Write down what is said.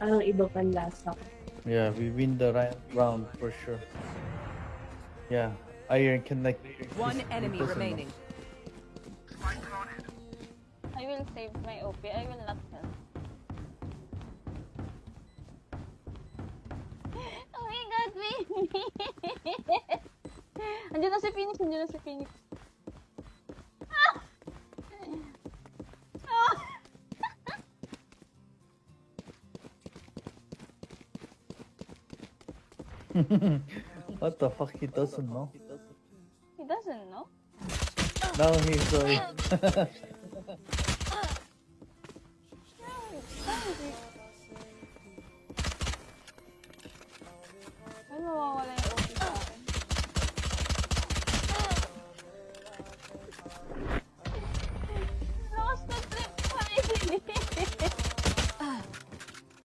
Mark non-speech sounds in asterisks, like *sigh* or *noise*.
Parang iba pang lasa. Yeah, we win the ri- round for sure. Yeah, Iron connect. One enemy remaining. I will save my OP. I will not help. *laughs* Oh my god, baby! *laughs* Andiyan na si Phoenix, andiyan na si Phoenix. *laughs* what the fuck? He doesn't know. He doesn't know. Now he's uh, *laughs*